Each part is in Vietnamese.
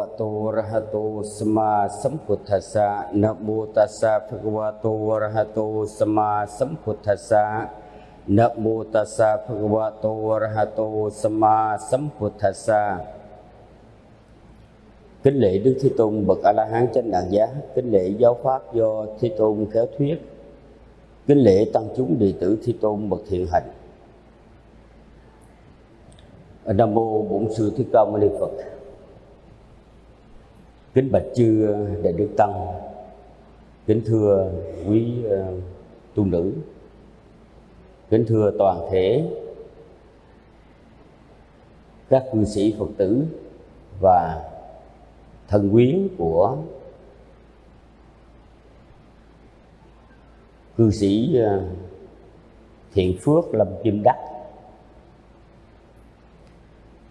วะโตระหะโตสมาสัมพุทธัสสะนะโมตัสสะภะคะวะโตระหะโตสมาสัมพุทธัสสะนะโมตัสสะภะคะวะโตระหะโตสมาสัมพุทธัสสะ kính lễ Đức Thế Tôn bậc A La Hán chánh đẳng giá, kính lễ giáo pháp do Thế Tôn khéo thuyết, kính lễ tăng chúng đệ tử Thế Tôn bậc thiện hạnh. Nam mô Bổn Sư Thích Ca Mâu Ni Phật kính bạch chư ờ, đại đức tăng. Kính thưa quý ờ, tu nữ. Kính thưa toàn thể các cư sĩ phật tử và thân quyến của cư sĩ ờ, thiện phước lâm kim đắc.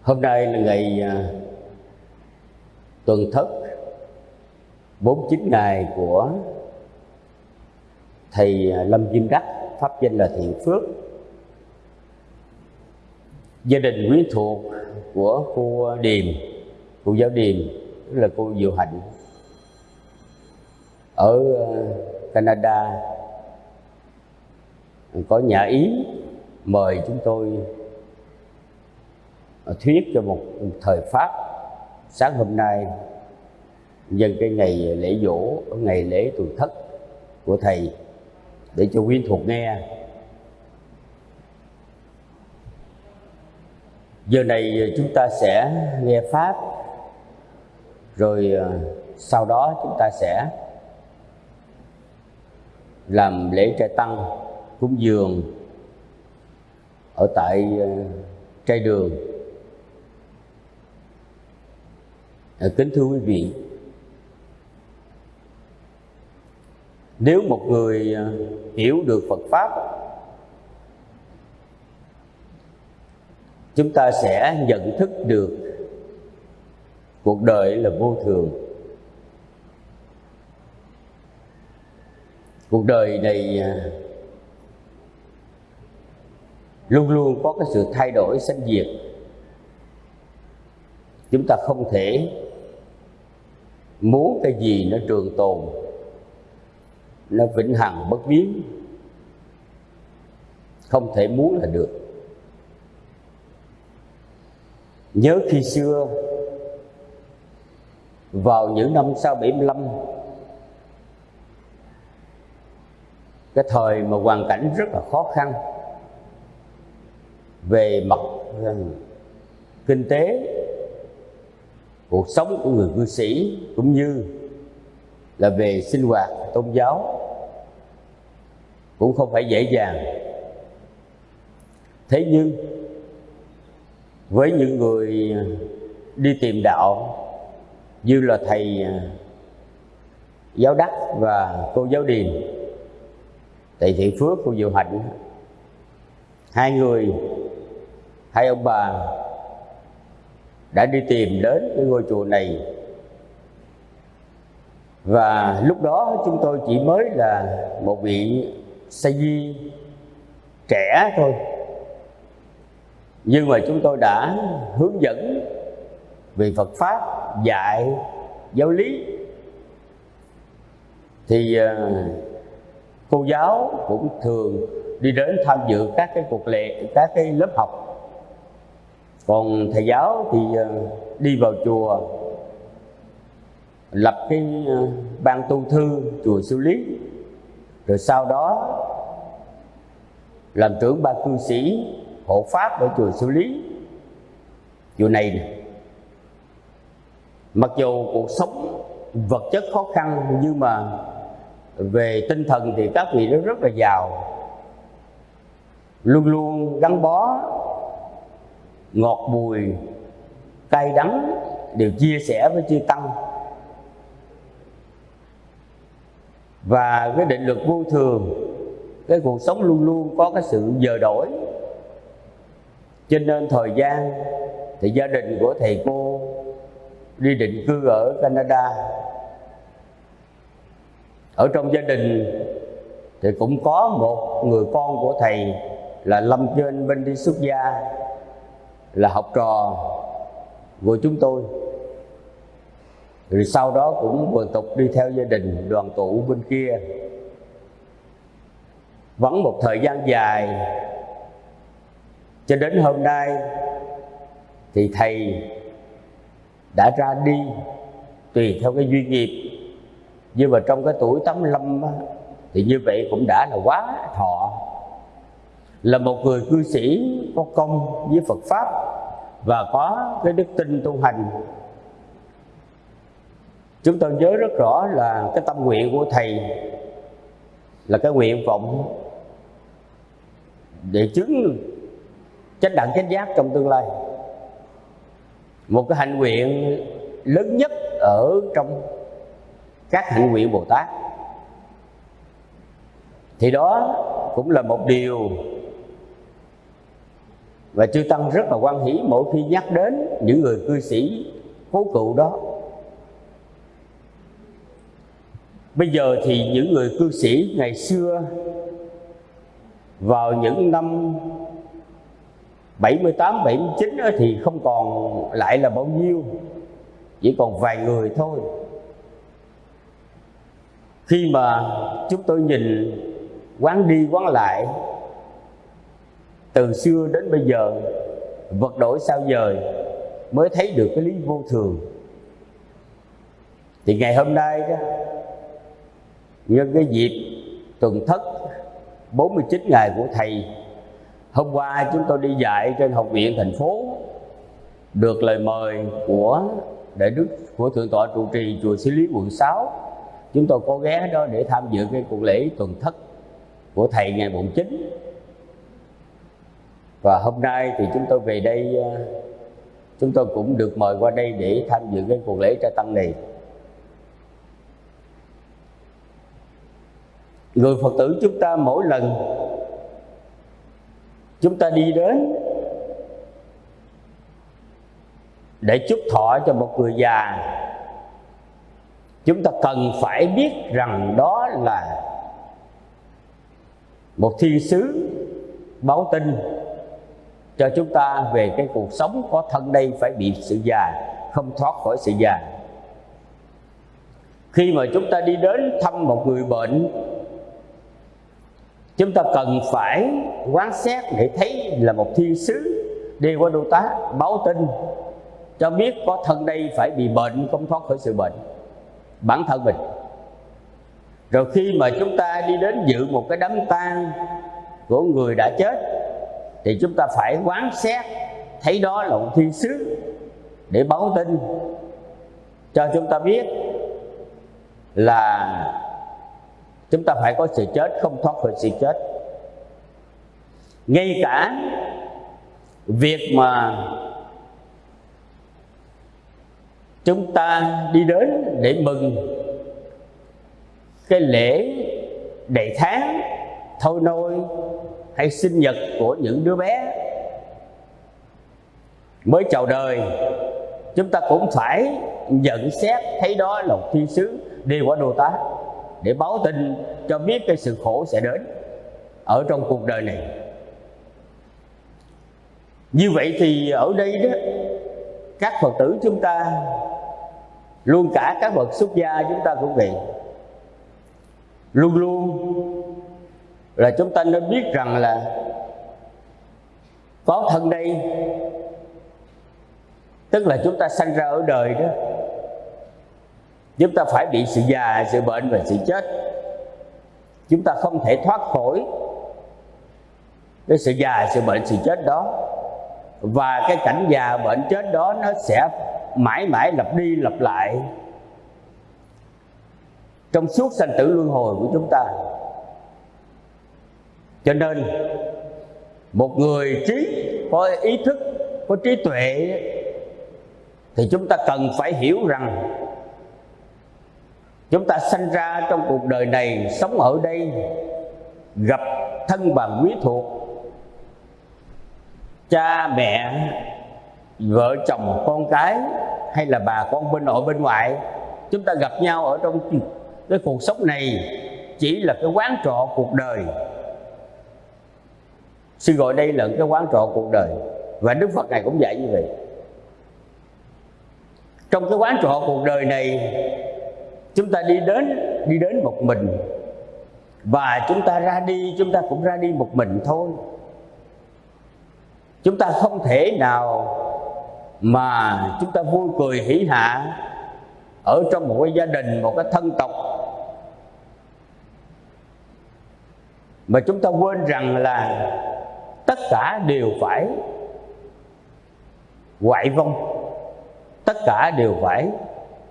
Hôm nay là ngày tuần thất. 49 ngày của thầy Lâm Kim Đắc, pháp danh là Thiện Phước. Gia đình quyến thuộc của cô Điềm cô giáo Điềm tức là cô Diệu Hạnh, ở ờ, Canada. Có nhà ý, mời chúng tôi ờ, thuyết cho một thời pháp. Sáng hôm nay nhân cái ngày lễ dỗ, ngày lễ tuổi thất của thầy, để cho quý thuộc nghe. Giờ này chúng ta sẽ nghe pháp, rồi à, sau đó chúng ta sẽ làm lễ trai tăng cúng dường ở tại à, trai đường. À, kính thưa quý vị nếu một người à, hiểu được phật pháp, chúng ta sẽ nhận thức được cuộc đời là vô thường. Cuộc đời này à, luôn luôn có cái sự thay đổi, sanh diệt. Chúng ta không thể muốn cái gì nó trường tồn nó vĩnh hằng bất biến. Không thể muốn là được. Nhớ khi xưa, vào những năm sau 75 cái thời mà hoàn cảnh rất là khó khăn về mặt ờ, kinh tế, cuộc sống của người cư sĩ cũng như là về sinh hoạt, tôn giáo cũng không phải dễ dàng. Thế nhưng, với những người đi tìm đạo, như là thầy à, giáo đắc và cô giáo điền, thầy Thị phước cô diệu hạnh, hai người, hai ông bà đã đi tìm đến cái ngôi chùa này. Và lúc đó chúng tôi chỉ mới là một vị sa di trẻ thôi. Nhưng mà chúng tôi đã hướng dẫn về Phật pháp, dạy giáo lý. Thì à, cô giáo cũng thường đi đến tham dự các cái cuộc lệ các cái lớp học. Còn thầy giáo thì à, đi vào chùa, lập cái à, ban tu thư, chùa siêu lý rồi sau đó làm trưởng ban cư sĩ hộ pháp ở chùa xử lý chùa này, này mặc dù cuộc sống vật chất khó khăn nhưng mà về tinh thần thì các vị nó rất là giàu. Luôn luôn gắn bó ngọt bùi cay đắng đều chia sẻ với chư tăng. Và cái định luật vô thường, cái cuộc sống luôn luôn có cái sự giờ đổi. Cho nên thời gian thì gia đình của thầy cô đi định cư ở Canada. Ở trong gia đình thì cũng có một người con của thầy là Lâm Trên bên đi xuất gia, là học trò của chúng tôi rồi sau đó cũng vừa tục đi theo gia đình đoàn tụ bên kia. Vẫn một thời gian dài. Cho đến hôm nay thì thầy đã ra đi tùy theo cái duy nghiệp. Nhưng mà trong cái tuổi 85 á, thì như vậy cũng đã là quá thọ. Là một người cư sĩ có công với Phật pháp và có cái đức tin tu hành chúng tôi nhớ rất rõ là cái tâm nguyện của thầy là cái nguyện vọng để chứng chánh đẳng chánh giác trong tương lai. Một cái hạnh nguyện lớn nhất ở trong các hạnh nguyện Bồ Tát. Thì đó cũng là một điều và chư tăng rất là quan hỷ mỗi khi nhắc đến những người cư sĩ cố cựu đó. Bây giờ thì những người cư sĩ ngày xưa vào những năm 78, 79 thì không còn lại là bao nhiêu Chỉ còn vài người thôi. Khi mà chúng tôi nhìn quán đi quán lại Từ xưa đến bây giờ Vật đổi sao dời Mới thấy được cái lý vô thường. Thì ngày hôm nay đó Nhân cái dịp tuần thất 49 ngày của Thầy, Hôm qua chúng tôi đi dạy trên học viện thành phố, Được lời mời của Đại Đức của Thượng tọa trụ trì chùa Sĩ Lý quận 6 Chúng tôi có ghé đó để tham dự cái cuộc lễ tuần thất của Thầy ngày mùng 9 Và hôm nay thì chúng tôi về đây ờ, Chúng tôi cũng được mời qua đây để tham dự cái cuộc lễ trai tăng này. Người Phật tử chúng ta mỗi lần chúng ta đi đến để chúc thọ cho một người già, chúng ta cần phải biết rằng đó là một thiên sứ báo tin cho chúng ta về cái cuộc sống có thân đây phải bị sự già, không thoát khỏi sự già. Khi mà chúng ta đi đến thăm một người bệnh chúng ta cần phải quán xét để thấy là một thiên sứ đi qua đô tá báo tin cho biết có thân đây phải bị bệnh, không thoát khỏi sự bệnh. Bản thân mình. Rồi khi mà chúng ta đi đến dự một cái đám tang của người đã chết, thì chúng ta phải quán xét thấy đó là một thiên sứ để báo tin cho chúng ta biết là chúng ta phải có sự chết, không thoát khỏi sự chết. Ngay cả việc mà chúng ta đi đến để mừng cái lễ đầy tháng thôi nôi hay sinh nhật của những đứa bé mới chào đời, chúng ta cũng phải nhận xét thấy đó là một thiên sứ đi qua đồ tá để báo tin cho biết cái sự khổ sẽ đến ở trong cuộc đời này. Như vậy thì ở đây đó, các phật tử chúng ta, luôn cả các bậc xuất gia chúng ta cũng vậy. Luôn luôn là chúng ta nên biết rằng là có thân đây, tức là chúng ta sanh ra ở đời đó chúng ta phải bị sự già, sự bệnh và sự chết. Chúng ta không thể thoát khỏi cái sự già, sự bệnh, sự chết đó. Và cái cảnh già, bệnh, chết đó nó sẽ mãi mãi lặp đi lặp lại trong suốt sanh tử luân hồi của chúng ta. Cho nên, một người trí có ý thức, có trí tuệ thì chúng ta cần phải hiểu rằng chúng ta sanh ra trong cuộc đời này, sống ở đây, gặp thân bằng quý thuộc, cha, mẹ, vợ chồng, con cái, hay là bà con bên nội bên ngoại chúng ta gặp nhau ở trong cái cuộc sống này chỉ là cái quán trọ cuộc đời. Sư gọi đây là cái quán trọ cuộc đời. Và đức phật này cũng dạy như vậy. Trong cái quán trọ cuộc đời này chúng ta đi đến đi đến một mình. Và chúng ta ra đi, chúng ta cũng ra đi một mình thôi. Chúng ta không thể nào mà chúng ta vui cười hỉ hạ ở trong một cái gia đình, một cái thân tộc. Mà chúng ta quên rằng là tất cả đều phải hoại vong. Tất cả đều phải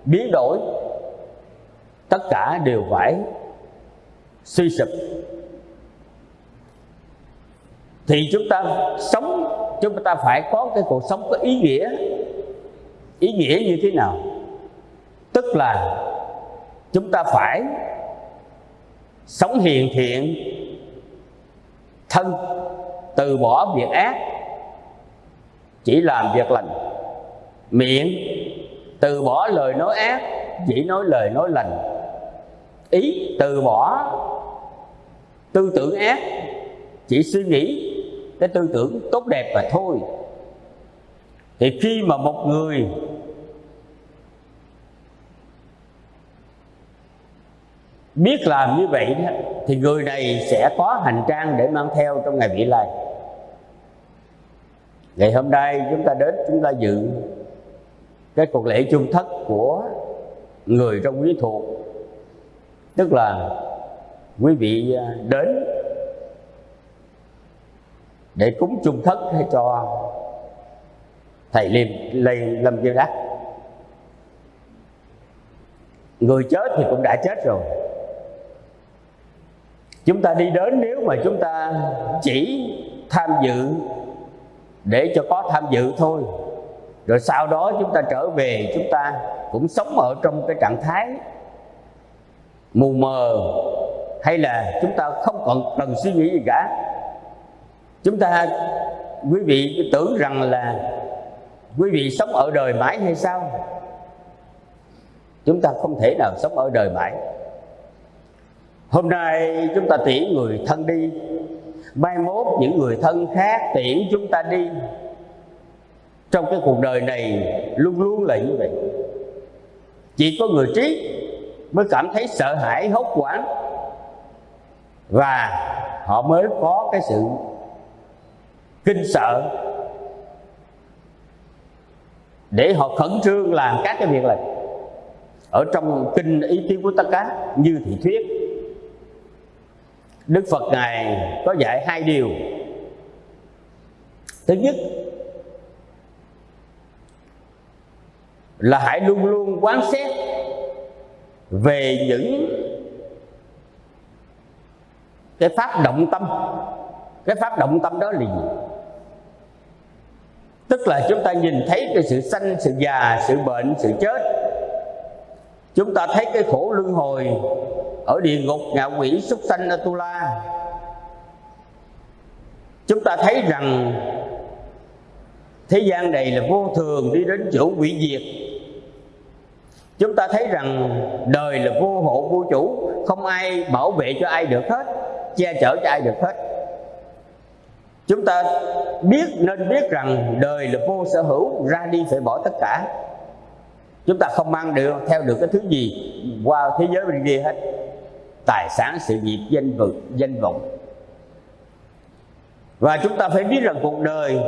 biến đổi tất cả đều phải suy sụp. Thì chúng ta sống, chúng ta phải có cái cuộc sống có ý nghĩa. Ý nghĩa như thế nào? Tức là chúng ta phải sống hiền thiện, thân, từ bỏ việc ác, chỉ làm việc lành. Miệng, từ bỏ lời nói ác, chỉ nói lời nói lành ý từ bỏ tư tưởng ác chỉ suy nghĩ cái tư tưởng tốt đẹp và thôi. Thì khi mà một người biết làm như vậy đó, thì người này sẽ có hành trang để mang theo trong ngày vị lai. Ngày hôm nay chúng ta đến chúng ta dự cái cuộc lễ chung thất của người trong quý thuộc tức là quý vị à, đến để cúng chung thất cho thầy liêm lây lâm chiêu đắc người chết thì cũng đã chết rồi. Chúng ta đi đến nếu mà chúng ta chỉ tham dự để cho có tham dự thôi. Rồi sau đó chúng ta trở về, chúng ta cũng sống ở trong cái trạng thái mù mờ, hay là chúng ta không còn cần suy nghĩ gì cả. Chúng ta, quý vị tưởng rằng là quý vị sống ở đời mãi hay sao? Chúng ta không thể nào sống ở đời mãi. Hôm nay chúng ta tiễn người thân đi, mai mốt những người thân khác tiễn chúng ta đi. Trong cái cuộc đời này luôn luôn là như vậy. Chỉ có người trí mới cảm thấy sợ hãi, hốt hoảng. Và họ mới có cái sự kinh sợ. Để họ khẩn trương làm các cái việc này. ở trong kinh ý kiến của tất cả như thị thuyết, đức phật ngài có dạy hai điều. Thứ nhất, là hãy luôn luôn quán xét về những cái pháp động tâm. Cái pháp động tâm đó là gì? Tức là chúng ta nhìn thấy cái sự sanh, sự già, sự bệnh, sự chết. Chúng ta thấy cái khổ luân hồi ở địa ngục, ngạ quỷ, súc sanh, atula. Chúng ta thấy rằng thế gian này là vô thường, đi đến chỗ hủy diệt chúng ta thấy rằng đời là vô hộ vô chủ, không ai bảo vệ cho ai được hết, che chở cho ai được hết. Chúng ta biết, nên biết rằng đời là vô sở hữu, ra đi phải bỏ tất cả. Chúng ta không mang được, theo được cái thứ gì qua thế giới bên kia hết. Tài sản, sự nghiệp, danh vực danh vọng. Và chúng ta phải biết rằng cuộc đời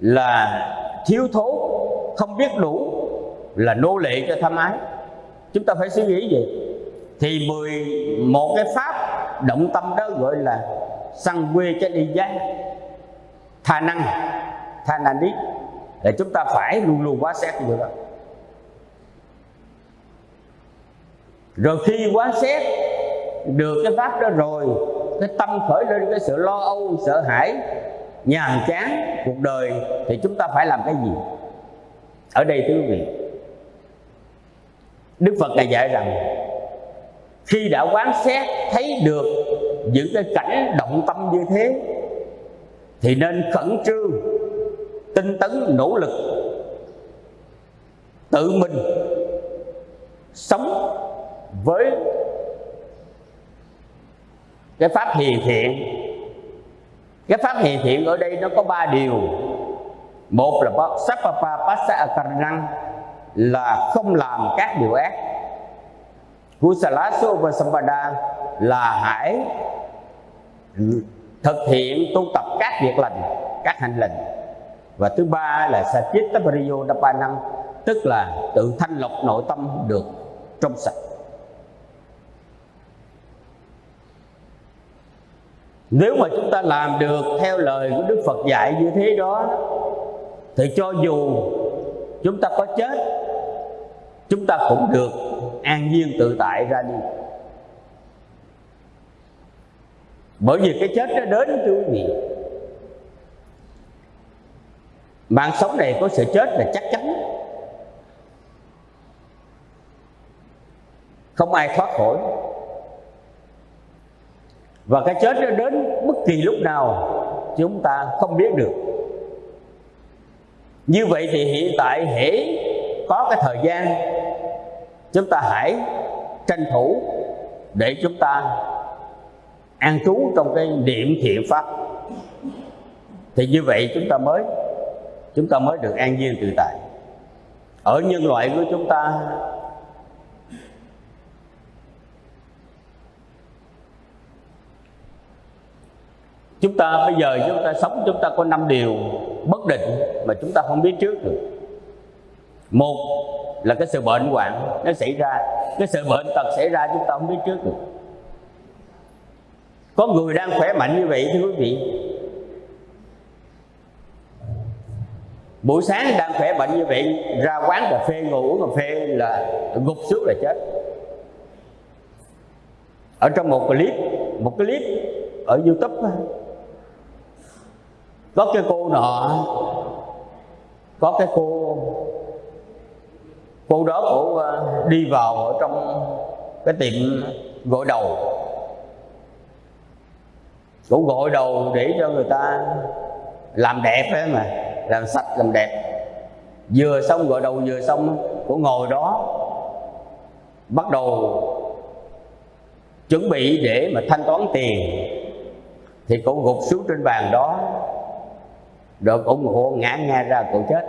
là thiếu thốn, không biết đủ là nô lệ cho tham ái chúng ta phải suy nghĩ gì thì mười một cái pháp động tâm đó gọi là săn quê cho đi giá tha năng tha năng đi để chúng ta phải luôn luôn quá xét như đó. Rồi khi quá xét được cái pháp đó rồi, cái tâm khởi lên cái sự lo âu, sợ hãi, nhàm chán cuộc đời, thì chúng ta phải làm cái gì? Ở đây thưa quý vị đức phật ngài dạy rằng, khi đã quán xét, thấy được những cái cảnh động tâm như thế, thì nên khẩn trương, tinh tấn, nỗ lực, tự mình sống với cái pháp hiền thiện. Cái pháp hiền thiện ở đây nó có ba điều. Một là sapapa passa akaranang là không làm các điều ác. Kusalasu sampada là hãy thực hiện tu tập các việc lành, các hành lành. Và thứ ba là sachitta pariyo dapanang tức là tự thanh lọc nội tâm được trong sạch. Nếu mà chúng ta làm được theo lời của đức phật dạy như thế đó, thì cho dù chúng ta có chết, chúng ta cũng được an nhiên tự tại ra đi. Bởi vì cái chết nó đến thưa quý vị. Mạng sống này có sự chết là chắc chắn. Không ai thoát khỏi. Và cái chết nó đến bất kỳ lúc nào chúng ta không biết được như vậy thì hiện tại hễ có cái thời gian, chúng ta hãy tranh thủ để chúng ta an trú trong cái niệm thiện pháp. Thì như vậy chúng ta mới, chúng ta mới được an nhiên tự tại. Ở nhân loại của chúng ta chúng ta bây giờ chúng ta sống, chúng ta có năm điều bất định mà chúng ta không biết trước được. Một là cái sự bệnh hoạn, nó xảy ra, cái sự bệnh tật xảy ra chúng ta không biết trước được. Có người đang khỏe mạnh như vậy, thưa quý vị. Buổi sáng đang khỏe bệnh như vậy, ra quán cà phê, ngồi uống cà phê là gục xuống là chết. Ở trong một clip một clip ở youtube có cái cô nọ, có cái cô cô đó cổ à, đi vào ở trong cái tiệm gội đầu. Cổ gội đầu để cho người ta làm đẹp ấy mà, làm sạch, làm đẹp. Vừa xong gội đầu vừa xong cổ ngồi đó, bắt đầu chuẩn bị để mà thanh toán tiền. Thì cổ gục xuống trên bàn đó rồi cổ hộ ngã nga ra, cổ chết.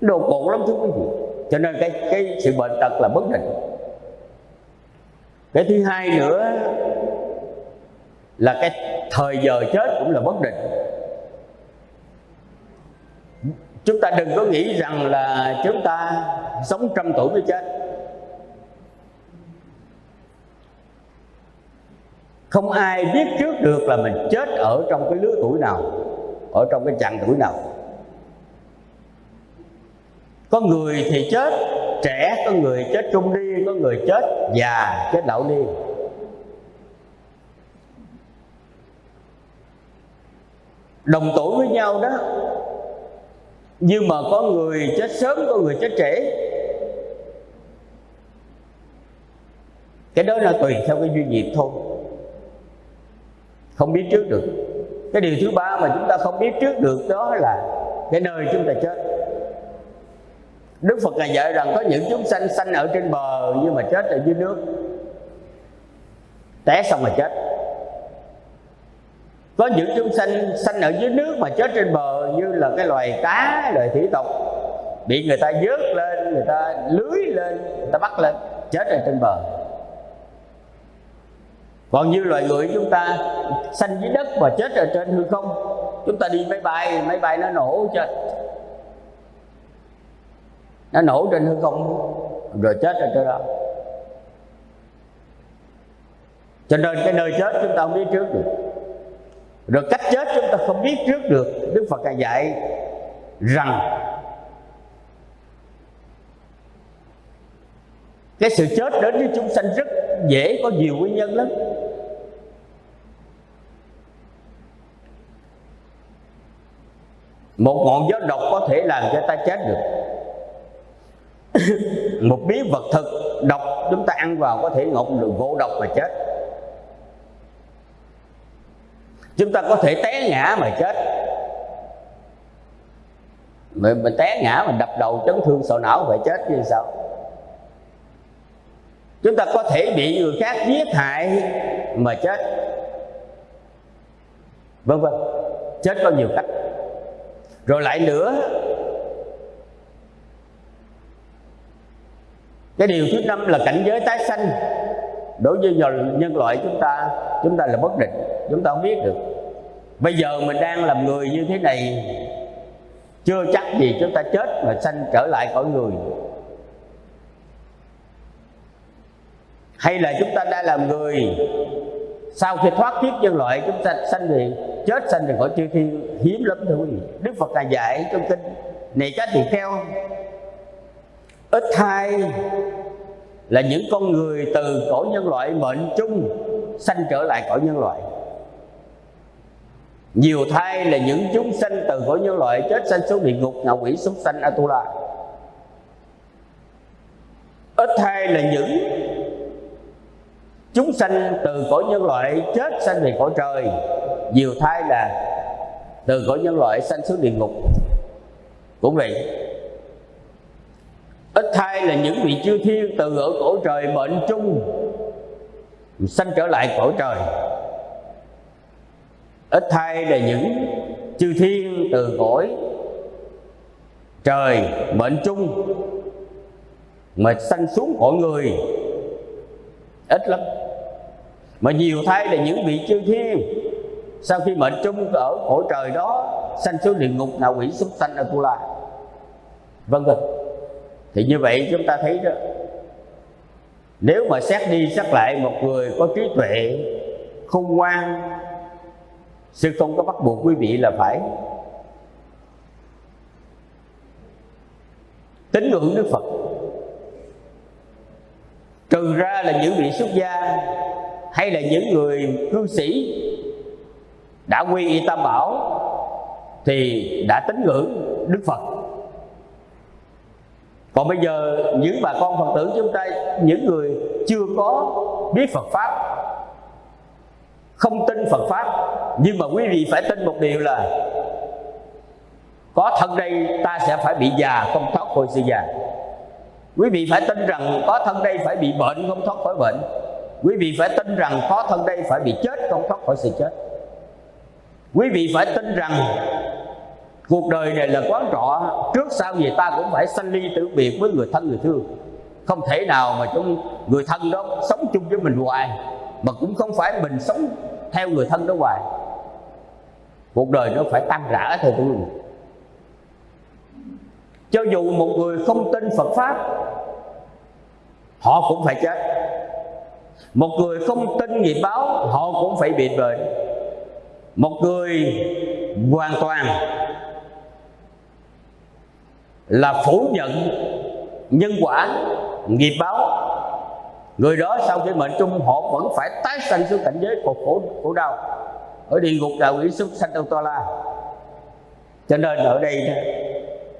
Đồ cổ lắm thưa quý vị cho nên cái cái sự bệnh tật là bất định. Cái thứ hai nữa là cái thời giờ chết cũng là bất định. Chúng ta đừng có nghĩ rằng là chúng ta sống trăm tuổi mới chết. Không ai biết trước được là mình chết ở trong cái lứa tuổi nào, ở trong cái chặng tuổi nào. Có người thì chết, trẻ, có người chết trung niên, có người chết già, chết lão niên. Đồng tuổi với nhau đó. Nhưng mà có người chết sớm, có người chết trễ cái đó là tùy theo cái duyên nghiệp thôi không biết trước được. Cái điều thứ ba mà chúng ta không biết trước được đó là cái nơi chúng ta chết. Đức Phật ngài dạy rằng có những chúng sanh sanh ở trên bờ nhưng mà chết ở dưới nước. Té xong mà chết. Có những chúng sanh sanh ở dưới nước mà chết trên bờ như là cái loài cá, loài thủy tộc, bị người ta vớt lên, người ta lưới lên, người ta bắt lên, chết ở trên bờ còn như loài người chúng ta sanh dưới đất và chết ở trên hư không, chúng ta đi máy bay máy bay nó nổ chết nó nổ trên hư không rồi chết ở trên đó. Cho nên cái nơi chết chúng ta không biết trước được. Rồi cách chết chúng ta không biết trước được. Đức phật ngài dạy rằng cái sự chết đến với chúng sanh rất dễ có nhiều nguyên nhân lắm. Một ngọn gió độc có thể làm cho ta chết được. Một miếng vật thực độc chúng ta ăn vào có thể ngộ được ngộ độc mà chết. Chúng ta có thể té ngã mà chết. Mình, mình té ngã mình đập đầu chấn thương sọ não phải chết như sao chúng ta có thể bị người khác giết hại mà chết. Vân vân. Chết có nhiều cách. Rồi lại nữa, cái điều thứ năm là cảnh giới tái sanh. Đối với nhân loại chúng ta chúng ta là bất định, chúng ta không biết được. Bây giờ mình đang làm người như thế này, chưa chắc gì chúng ta chết mà sanh trở lại khỏi người. Hay là chúng ta đã làm người? Sau khi thoát kiếp nhân loại, chúng ta sanh về, chết sanh về khỏi chư thiên, hiếm lắm thưa quý vị đức phật ngài dạy trong kinh này các tỳ kheo ít hai là những con người từ cõi nhân loại mệnh chung sanh trở lại cõi nhân loại. Nhiều thai là những chúng sanh từ cõi nhân loại chết sanh xuống địa ngục ngạ quỷ súc sanh atula. Ít thai là những chúng sanh từ cõi nhân loại chết sanh về cõi trời. Nhiều thai là từ cõi nhân loại sanh xuống địa ngục. Cũng vậy, ít thai là những vị chư thiên từ ở cõi trời mệnh chung sanh trở lại cõi trời. Ít thai là những chư thiên từ cõi trời mệnh chung mà sanh xuống cõi người ít lắm. Mà nhiều thay là những vị chư thiên. Sau khi mệnh chung ở cõi trời đó, sanh xuống địa ngục nào quỷ súc sanh atula vân vân thì như vậy chúng ta thấy đó, nếu mà xét đi xét lại một người có trí tuệ, khôn ngoan, sư không có bắt buộc quý vị là phải tín ngưỡng đức phật trừ ra là những vị xuất gia hay là những người cư sĩ đã quy y tam bảo thì đã tín ngưỡng đức phật. Còn bây giờ những bà con phật tử chúng ta, những người chưa có biết phật pháp, không tin phật pháp, nhưng mà quý vị phải tin một điều là có thân đây ta sẽ phải bị già, không thoát khỏi sự già quý vị phải tin rằng có thân đây phải bị bệnh không thoát khỏi bệnh. Quý vị phải tin rằng có thân đây phải bị chết không thoát khỏi sự chết. Quý vị phải tin rằng cuộc đời này là quán trọ, trước sau gì ta cũng phải sanh ly tử biệt với người thân người thương. Không thể nào mà chúng người thân đó sống chung với mình hoài, mà cũng không phải mình sống theo người thân đó hoài. Cuộc đời nó phải tan rã thôi tôi cho dù một người không tin Phật pháp, họ cũng phải chết. Một người không tin nghiệp báo, họ cũng phải bị bệnh. Một người hoàn toàn là phủ nhận nhân quả nghiệp báo, người đó sau khi mệnh trung, họ vẫn phải tái sanh xuống cảnh giới của khổ khổ đau. Ở địa ngục đạo quỷ súc sanh toa la. Cho nên ở đây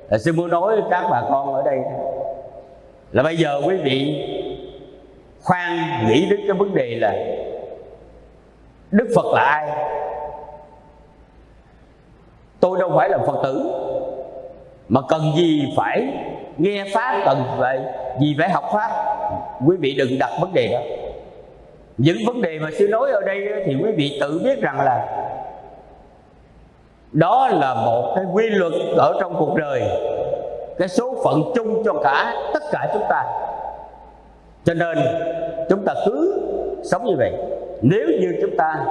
Ờ, là sư muốn nói với các bà con ở đây. Là bây giờ quý vị khoan nghĩ đến cái vấn đề là đức phật là ai? Tôi đâu phải là phật tử, mà cần gì phải nghe pháp, cần vậy gì phải học pháp? Quý vị đừng đặt vấn đề đó. Những vấn đề mà sư nói ở đây thì quý vị tự biết rằng là đó là một cái quy luật ở trong cuộc đời, cái số phận chung cho cả, tất cả chúng ta. Cho nên chúng ta cứ sống như vậy. Nếu như chúng ta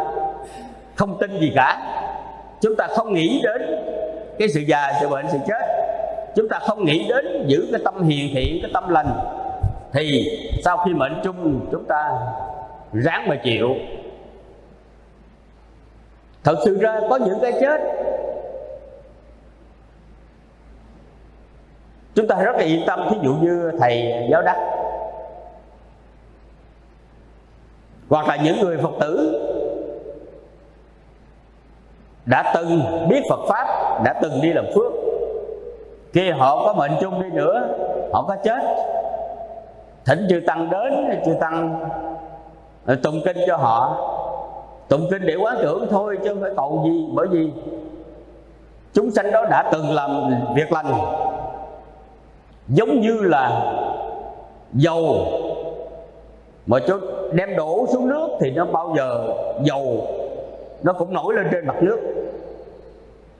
không tin gì cả, chúng ta không nghĩ đến cái sự già, sự bệnh, sự chết, chúng ta không nghĩ đến giữ cái tâm hiền thiện cái tâm lành, thì sau khi mệnh chung, chúng ta ráng mà chịu thật sự ra có những cái chết. Chúng ta rất là yên tâm, thí dụ như thầy giáo đắc. Hoặc là những người phật tử đã từng biết phật pháp, đã từng đi làm phước. Khi họ có mệnh chung đi nữa, họ có chết. Thỉnh chư tăng đến, chư tăng ờ, tụng kinh cho họ tụng kinh để quán tưởng thôi chứ không phải cầu gì, bởi vì chúng sanh đó đã từng làm việc lành. Giống như là dầu mà cho đem đổ xuống nước thì nó bao giờ dầu nó cũng nổi lên trên mặt nước.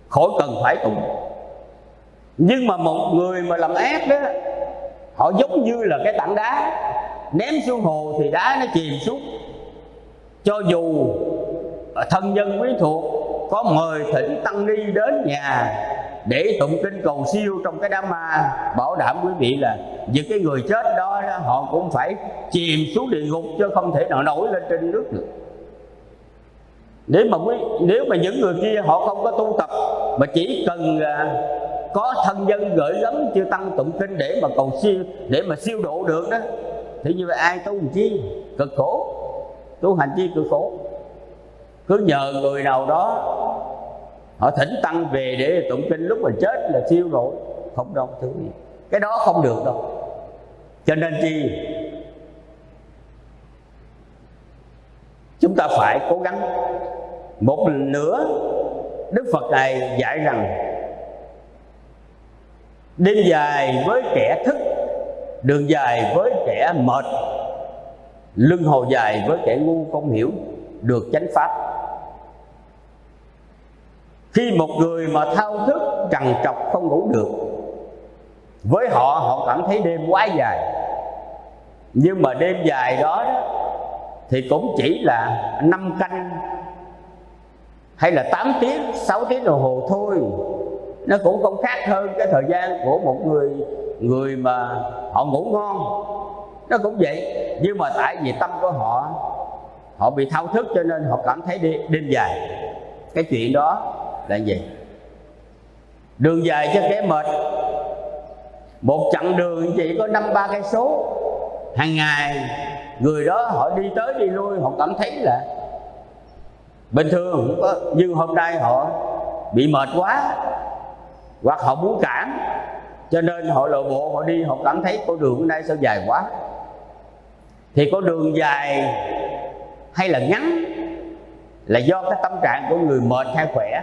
Khỏi cần phải tụng. Nhưng mà một người mà làm ác đó, họ giống như là cái tảng đá ném xuống hồ thì đá nó chìm xuống. Cho dù thân nhân quý thuộc có mời thỉnh tăng ni đến nhà để tụng kinh cầu siêu trong cái đám ma bảo đảm quý vị là những cái người chết đó, họ cũng phải chìm xuống địa ngục chứ không thể nào nổi lên trên nước được. Nếu mà quý nếu mà những người kia họ không có tu tập mà chỉ cần à, có thân dân gửi gắm chưa tăng tụng kinh để mà cầu siêu để mà siêu độ được đó thì như vậy ai tu làm chi? Cực khổ. Tu hành chi cực khổ cứ nhờ người nào đó họ thỉnh tăng về để tụng kinh lúc mà chết là siêu rồi không đâu thứ gì. Cái đó không được đâu. Cho nên chi? Chúng ta phải cố gắng. Một lần nữa, đức phật này dạy rằng, đêm dài với kẻ thức, đường dài với kẻ mệt, lưng hồ dài với kẻ ngu không hiểu, được chánh pháp khi một người mà thao thức trằn trọc không ngủ được với họ họ cảm thấy đêm quá dài. Nhưng mà đêm dài đó, đó thì cũng chỉ là năm canh hay là 8 tiếng 6 tiếng đồng hồ thôi. Nó cũng không khác hơn cái thời gian của một người người mà họ ngủ ngon. Nó cũng vậy nhưng mà tại vì tâm của họ họ bị thao thức cho nên họ cảm thấy đêm, đêm dài. Cái chuyện đó là gì? Đường dài cho kẻ mệt. Một chặng đường chỉ có năm, ba cây số. Hàng ngày, người đó họ đi tới đi lui, họ cảm thấy là bình thường nhưng hôm nay họ bị mệt quá, hoặc họ muốn cản. Cho nên họ lộ bộ, họ đi, họ cảm thấy con đường hôm nay sao dài quá. Thì con đường dài hay là ngắn là do cái tâm trạng của người mệt hay khỏe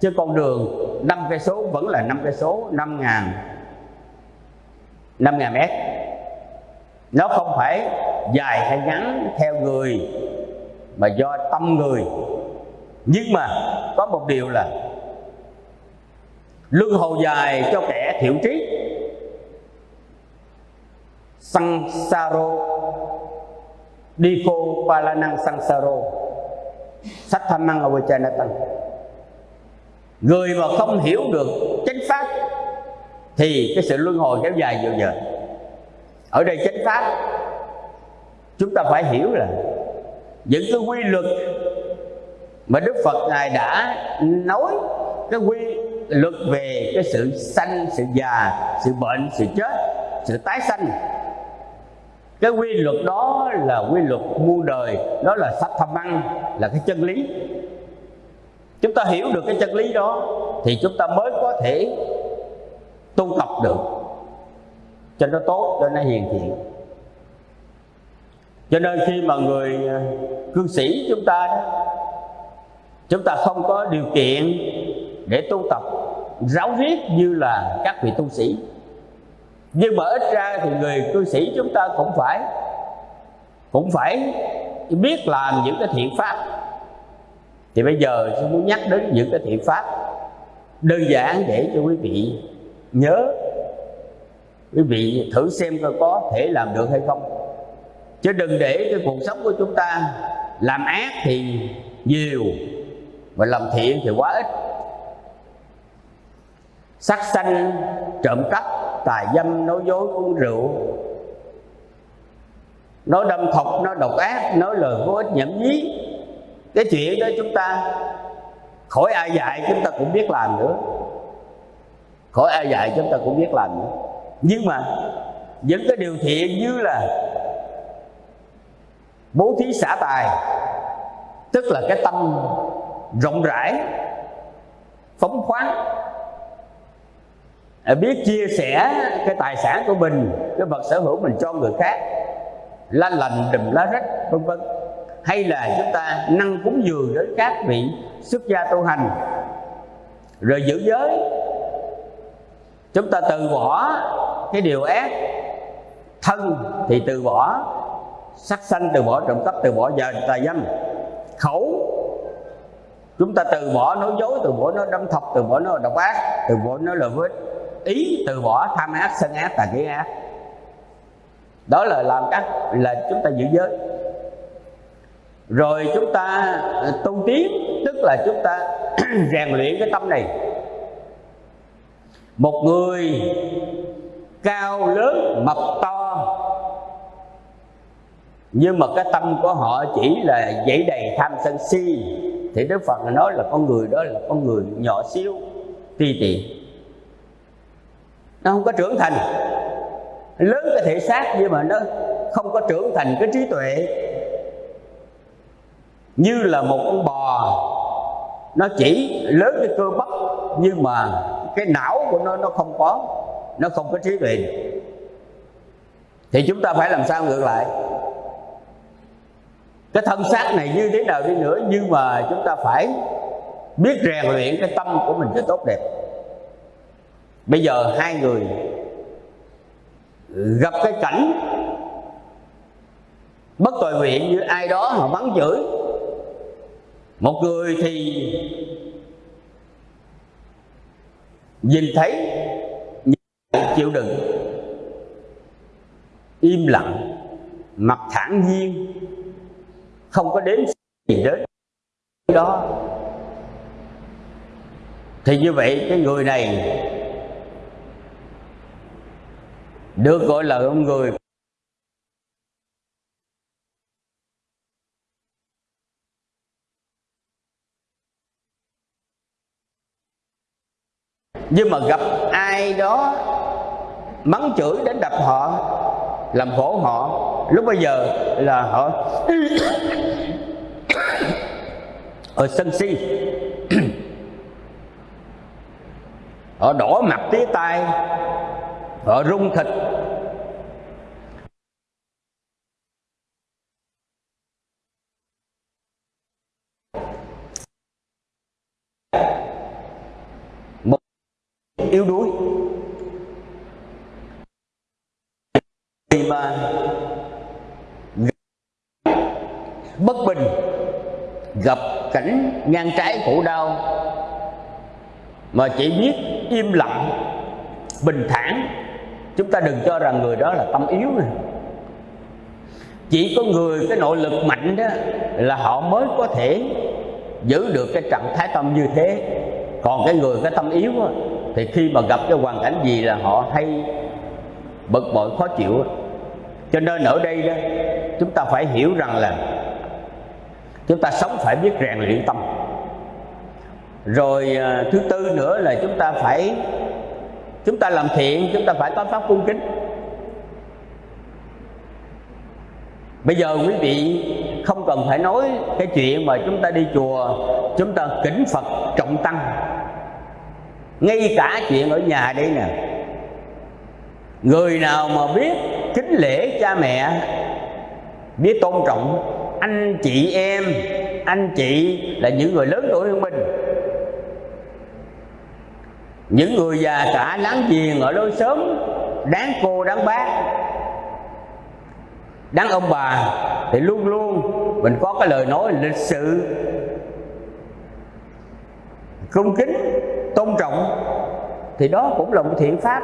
chứ con đường năm cây số vẫn là năm cây số, năm ngàn năm ngàn mét. Nó không phải dài hay ngắn theo người, mà do tâm người. Nhưng mà có một điều là luân hồi dài cho kẻ thiểu trí. Sansaro diko palanang sansaro sathamang avachanatang người mà không hiểu được chánh pháp thì cái sự luân hồi kéo dài nhiều giờ. Ở đây chánh pháp chúng ta phải hiểu là những cái quy luật mà Đức Phật ngài đã nói cái quy luật về cái sự sanh, sự già, sự bệnh, sự chết, sự tái sanh. Cái quy luật đó là quy luật muôn đời đó là sách thâm ăn là cái chân lý chúng ta hiểu được cái chân lý đó thì chúng ta mới có thể tu tập được. Cho nó tốt, cho nó hiền thiện. Cho nên khi mà người à, cư sĩ chúng ta đó, chúng ta không có điều kiện để tu tập ráo riết như là các vị tu sĩ. Nhưng mà ít ra thì người cư sĩ chúng ta cũng phải cũng phải biết làm những cái thiện pháp thì bây giờ tôi muốn nhắc đến những cái thiện pháp đơn giản để cho quý vị nhớ. Quý vị thử xem coi có thể làm được hay không. Chứ đừng để cái cuộc sống của chúng ta làm ác thì nhiều và làm thiện thì quá ít. Sắc xanh trộm cắp tài dâm, nói dối, uống rượu. Nói đâm thọc, nói độc ác, nói lời vô ích nhảm nhí cái chuyện đó chúng ta, khỏi ai dạy chúng ta cũng biết làm nữa. Khỏi ai dạy chúng ta cũng biết làm nữa. Nhưng mà những cái điều thiện như là bố thí xả tài, tức là cái tâm rộng rãi, phóng khoáng. À, biết chia sẻ cái tài sản của mình, cái vật sở hữu mình cho người khác, lá lành đùm lá rách, vân vân hay là chúng ta năng cúng dường đến các vị xuất gia tu hành. Rồi giữ giới. Chúng ta từ bỏ cái điều ác. Thân thì từ bỏ, sắc sanh từ bỏ, trộm cắp từ bỏ giờ tà dâm. Khẩu, chúng ta từ bỏ nói dối, từ bỏ nói đâm thọc, từ bỏ nói độc ác, từ bỏ nói lời với ý từ bỏ, tham ác, sân ác, tà kiến ác. Đó là làm các, là chúng ta giữ giới rồi chúng ta à, tu tiến, tức là chúng ta rèn luyện cái tâm này. Một người cao lớn, mập to, nhưng mà cái tâm của họ chỉ là dãy đầy tham sân si, thì đức phật nói là con người đó là con người nhỏ xíu, ti tiện. Nó không có trưởng thành. Lớn cái thể xác nhưng mà nó không có trưởng thành cái trí tuệ như là một con bò. Nó chỉ lớn cái cơ bắp, nhưng mà cái não của nó nó không có, nó không có trí tuệ thì chúng ta phải làm sao ngược lại? Cái thân xác này như thế nào đi nữa, nhưng mà chúng ta phải biết rèn luyện cái tâm của mình cho tốt đẹp. Bây giờ hai người gặp cái cảnh bất tội nguyện như ai đó họ mắng chửi một người thì nhìn thấy chịu đựng. Im lặng, mặt thản nhiên, không có đến gì đến đó. Thì như vậy, cái người này được gọi là ông người nhưng mà gặp ai đó mắng chửi đến đập họ, làm khổ họ, lúc bây giờ là họ ở sân si. Họ đỏ mặt tía tai, họ rung thịt một yếu đuối. Vì mà bất bình gặp cảnh ngang trái khổ đau mà chỉ biết im lặng bình thản. Chúng ta đừng cho rằng người đó là tâm yếu này. chỉ có người cái nội lực mạnh đó là họ mới có thể giữ được cái trạng thái tâm như thế. Còn cái người cái tâm yếu đó, thì khi mà gặp cái hoàn cảnh gì là họ hay bực bội, khó chịu. Cho nên ở đây đó, chúng ta phải hiểu rằng là chúng ta sống phải biết rèn luyện tâm. Rồi à, thứ tư nữa là chúng ta phải, chúng ta làm thiện, chúng ta phải có pháp cung kính. Bây giờ quý vị không cần phải nói cái chuyện mà chúng ta đi chùa, chúng ta kính phật trọng tăng ngay cả chuyện ở nhà đây nè. Người nào mà biết kính lễ cha mẹ, biết tôn trọng anh chị em, anh chị là những người lớn tuổi hơn mình. Những người già cả láng giềng ở lối sớm đáng cô, đáng bác. Đáng ông bà thì luôn luôn mình có cái lời nói lịch sự. Cung kính tôn trọng, thì đó cũng là một thiện pháp.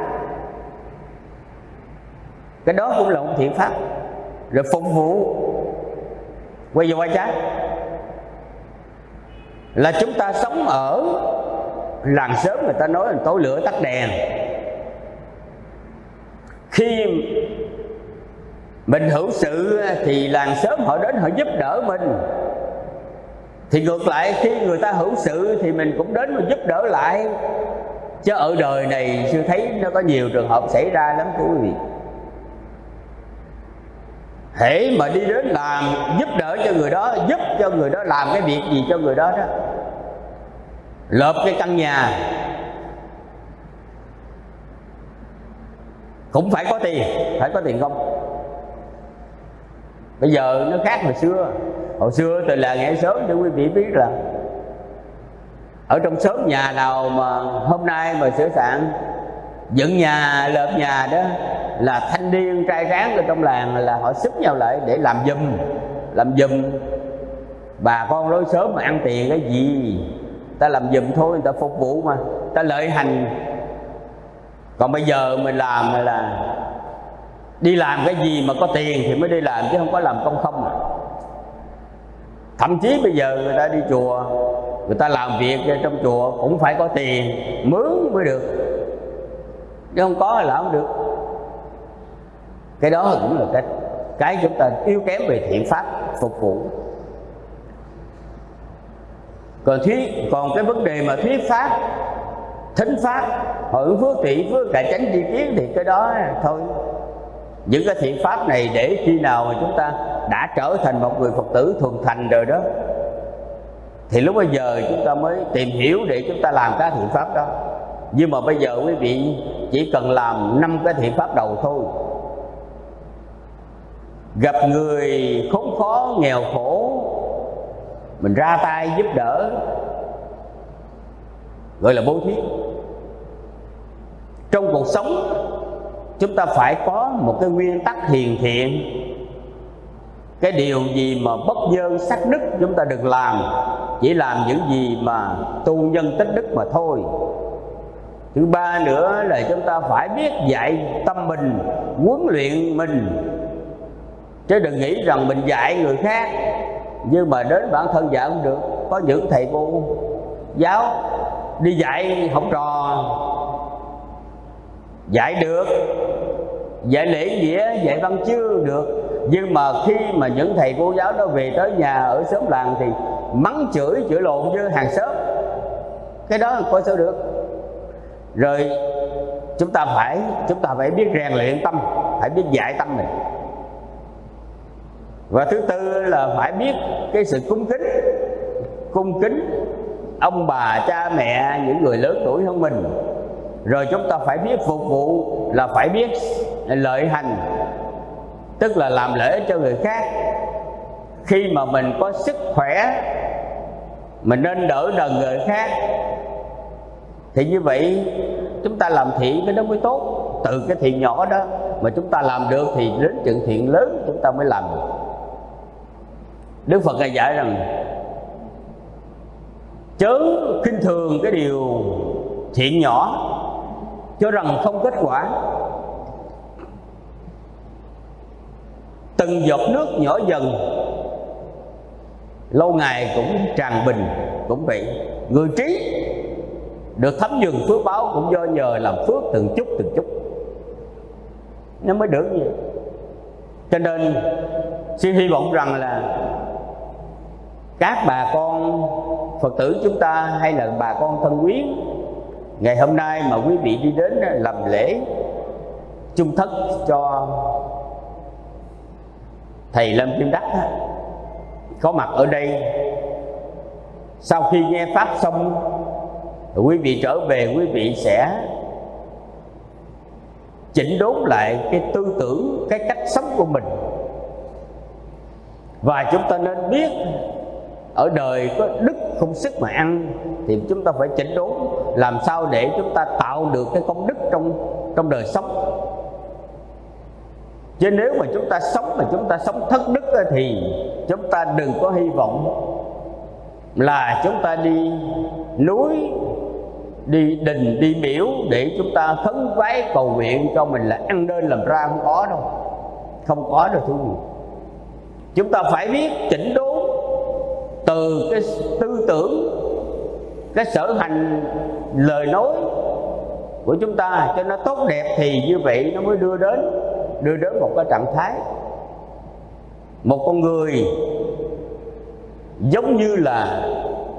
Cái đó cũng là một thiện pháp. Rồi phục vụ, quay vô quay trái là chúng ta sống ở làng sớm người ta nói là tối lửa tắt đèn. Khi mình hữu sự thì làng sớm họ đến họ giúp đỡ mình thì ngược lại, khi người ta hữu sự thì mình cũng đến mà giúp đỡ lại. Chứ ở đời này sư thấy nó có nhiều trường hợp xảy ra lắm, thưa quý vị. Hễ mà đi đến làm giúp đỡ cho người đó, giúp cho người đó làm cái việc gì cho người đó đó. Lợp cái căn nhà. Cũng phải có tiền, phải có tiền không? Bây giờ nó khác hồi xưa hồi xưa từ là nghe sớm để quý vị biết là ở trong xóm nhà nào mà hôm nay mà sửa soạn dựng nhà, lợp nhà đó là thanh niên trai tráng ở trong làng là họ xúc nhau lại để làm giùm làm giùm bà con lối sớm mà ăn tiền cái gì, ta làm giùm thôi, người ta phục vụ mà, ta lợi hành còn bây giờ mình làm là đi làm cái gì mà có tiền thì mới đi làm chứ không có làm công không à thậm chí bây giờ người ta đi chùa, người ta làm việc trong chùa cũng phải có tiền, mướn mới được. Chứ không có là không được. Cái đó cũng là cái cái chúng ta yếu kém về thiện pháp, phục vụ. Còn thuyết còn cái vấn đề mà thuyết pháp, thính pháp hội phước thị phước, cải tránh tri kiến thì cái đó thôi. Những cái thiện pháp này để khi nào mà chúng ta đã trở thành một người phật tử thuần thành rồi đó, thì lúc bây giờ chúng ta mới tìm hiểu để chúng ta làm cái thiện pháp đó. Nhưng mà bây giờ quý vị chỉ cần làm năm cái thiện pháp đầu thôi. Gặp người khốn khó, nghèo khổ, mình ra tay giúp đỡ, gọi là bố thí. Trong cuộc sống, chúng ta phải có một cái nguyên tắc hiền thiện cái điều gì mà bất dơ sắc đức chúng ta đừng làm. Chỉ làm những gì mà tu nhân tích đức mà thôi. Thứ ba nữa là chúng ta phải biết dạy tâm mình, huấn luyện mình. Chứ đừng nghĩ rằng mình dạy người khác, nhưng mà đến bản thân dạy không được. Có những thầy cô, giáo, đi dạy học trò. Dạy được dạy lễ nghĩa dạy văn chưa được. Nhưng mà khi mà những thầy cô giáo đó về tới nhà ở xóm làng thì mắng chửi chửi lộn với hàng xóm. Cái đó coi sao được? Rồi chúng ta phải, chúng ta phải biết rèn luyện tâm, phải biết dạy tâm này và thứ tư là phải biết cái sự cung kính. Cung kính ông bà, cha, mẹ, những người lớn tuổi hơn mình. Rồi chúng ta phải biết phục vụ là phải biết lợi hành, tức là làm lễ cho người khác. Khi mà mình có sức khỏe, mình nên đỡ đần người khác, thì như vậy chúng ta làm thiện cái đó mới tốt. Từ cái thiện nhỏ đó mà chúng ta làm được thì đến chuyện thiện lớn chúng ta mới làm được. Đức phật ngài dạy rằng, chớ khinh thường cái điều thiện nhỏ, cho rằng không kết quả. Từng giọt nước nhỏ dần. Lâu ngày cũng tràn bình, cũng vậy người trí được thấm dừng phước báo, cũng do nhờ làm phước từng chút từng chút. Nó mới được như vậy. Cho nên xin hy vọng rằng là các bà con phật tử chúng ta hay là bà con thân quyến ngày hôm nay mà quý vị đi đến làm lễ chung thất cho thầy lâm kim đắc có mặt ở đây. Sau khi nghe pháp xong, quý vị trở về, quý vị sẽ chỉnh đốn lại cái tư tưởng, cái cách sống của mình. Và chúng ta nên biết, ở đời có đức không sức mà ăn, thì chúng ta phải chỉnh đốn, làm sao để chúng ta tạo được cái công đức trong trong đời sống chứ nếu mà chúng ta sống mà chúng ta sống thất đức thì chúng ta đừng có hy vọng là chúng ta đi núi, đi đình, đi miễu để chúng ta khấn vái cầu nguyện cho mình là ăn nên làm ra không có đâu. Không có đâu thưa quý chúng ta phải biết chỉnh đốn từ cái tư tưởng, cái sở hành, lời nói của chúng ta cho nó tốt đẹp thì như vậy nó mới đưa đến đưa đến một cái trạng thái. Một con người giống như là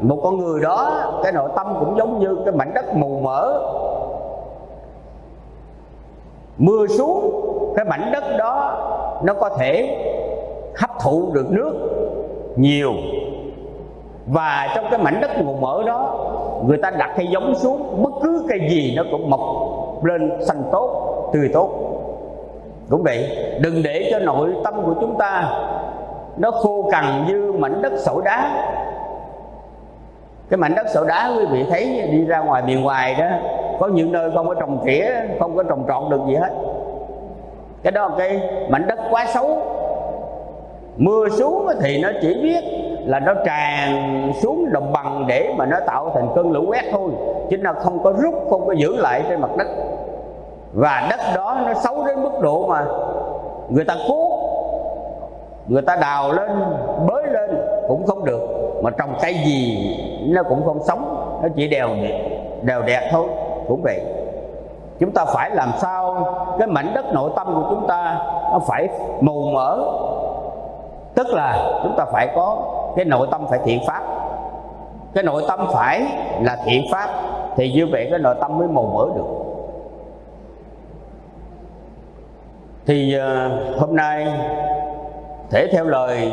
một con người đó, cái nội tâm cũng giống như cái mảnh đất mù mỡ mưa xuống, cái mảnh đất đó nó có thể hấp thụ được nước nhiều. Và trong cái mảnh đất mù mỡ đó, người ta đặt cây giống xuống, bất cứ cây gì nó cũng mọc lên xanh tốt, tươi tốt cũng vậy đừng để cho nội tâm của chúng ta nó khô cằn như mảnh đất sỏi đá. Cái mảnh đất sỏi đá quý vị thấy đi ra ngoài miền ngoài đó, có những nơi không có trồng tỉa không có trồng trọt được gì hết. Cái đó là cái mảnh đất quá xấu. Mưa xuống thì nó chỉ biết là nó tràn xuống đồng bằng để mà nó tạo thành cơn lũ quét thôi, chứ nó không có rút, không có giữ lại trên mặt đất và đất đó nó xấu đến mức độ mà người ta cuốc, người ta đào lên, bới lên cũng không được. Mà trồng cây gì nó cũng không sống, nó chỉ đều đều đẹp thôi, cũng vậy. Chúng ta phải làm sao cái mảnh đất nội tâm của chúng ta nó phải màu mỡ. Tức là chúng ta phải có cái nội tâm phải thiện pháp. Cái nội tâm phải là thiện pháp thì như vậy cái nội tâm mới màu mỡ được. Thì ờ, hôm nay thể theo lời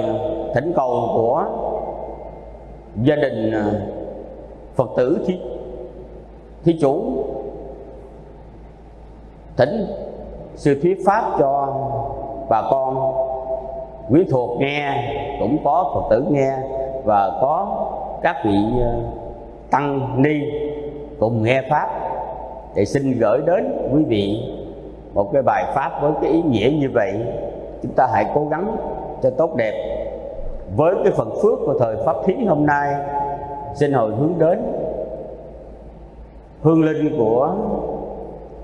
thỉnh cầu của gia đình ờ, phật tử thí, thí chủ thỉnh sư thuyết pháp cho bà con. Quý thuộc nghe cũng có phật tử nghe và có các vị ờ, tăng ni cùng nghe pháp để xin gửi đến quý vị một cái bài pháp với cái ý nghĩa như vậy, chúng ta hãy cố gắng cho tốt đẹp. Với cái phần phước của thời pháp thí hôm nay, xin hồi hướng đến hương linh của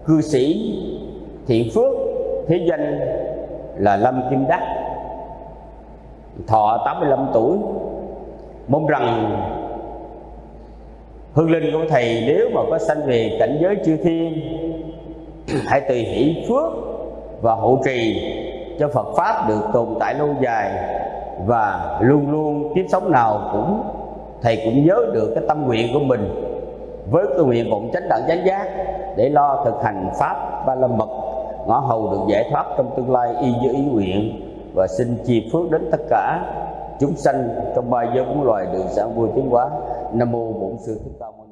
cư sĩ thiện phước thế danh là lâm kim đắc. Thọ 85 tuổi, mong rằng hương linh của thầy nếu mà có sanh về cảnh giới chư thiên hãy tùy hỷ phước và hộ trì cho Phật pháp được tồn tại lâu dài và luôn luôn kiếp sống nào cũng, thầy cũng nhớ được cái tâm nguyện của mình với cái nguyện vọng chánh đẳng chánh giác để lo thực hành pháp ba la mật, ngõ hầu được giải thoát trong tương lai y như ý nguyện. Và xin chi phước đến tất cả chúng sanh trong ba giới bốn loài được sáng vui tiến hóa. Nam mô bổn sư thích ca mâu